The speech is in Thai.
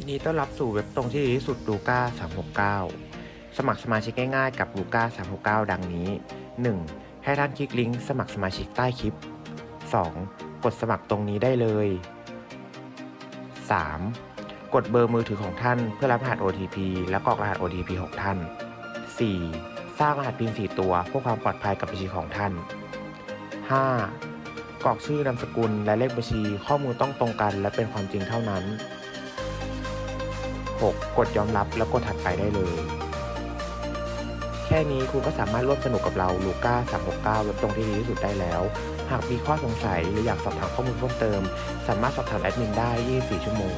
ยินดีต้อนรับสู่เว็บตรงที่ดีที่สุดลูก้า369 สมัครสมาชิกง่ายๆกับลูก้า369 ดังนี้ 1. ให้ท่านคลิกลิงก์สมัครสมาชิกใต้คลิป 2. กดสมัครตรงนี้ได้เลย 3. กดเบอร์มือถือของท่านเพื่อรับรหัส OTP และกรอกรหัส OTP ของท่าน 4. สร้างรหัส PIN 4 ตัวเพื่อความปลอดภัยกับบัญชีของท่าน 5. กรอกชื่อนามสกุลและเลขบัญชีข้อมูลต้องตรงกันและเป็นความจริงเท่านั้น 6. กดยอมรับแล้วกดถัดไปได้เลย แค่นี้คุณก็สามารถร่วมสนุกกับเราลูก้า369เว็บตรงที่ดีที่สุดได้แล้ว หากมีข้อสงสัยหรืออยากสอบถามข้อมูลเพิ่มเติม สามารถสอบถามแอดมินได้ 24 ชั่วโมง